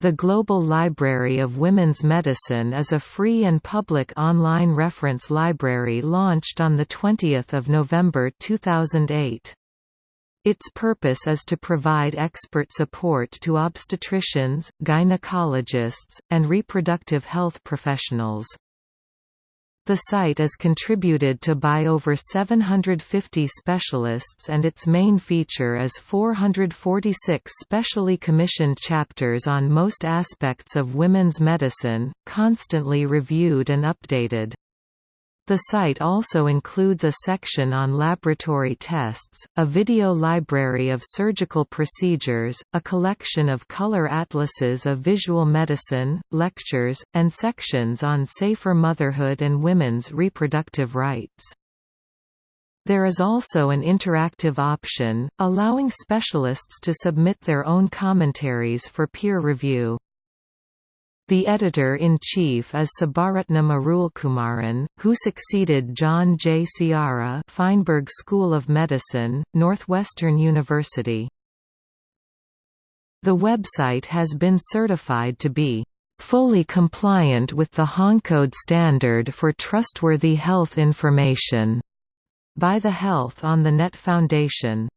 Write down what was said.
The Global Library of Women's Medicine is a free and public online reference library launched on 20 November 2008. Its purpose is to provide expert support to obstetricians, gynecologists, and reproductive health professionals. The site is contributed to by over 750 specialists and its main feature is 446 specially commissioned chapters on most aspects of women's medicine, constantly reviewed and updated. The site also includes a section on laboratory tests, a video library of surgical procedures, a collection of color atlases of visual medicine, lectures, and sections on safer motherhood and women's reproductive rights. There is also an interactive option, allowing specialists to submit their own commentaries for peer review. The editor-in-chief is Sabaratnam Arulkumaran, who succeeded John J. Sciarra Feinberg School of Medicine, Northwestern University. The website has been certified to be fully compliant with the HONCODE standard for trustworthy health information by the Health on the Net Foundation.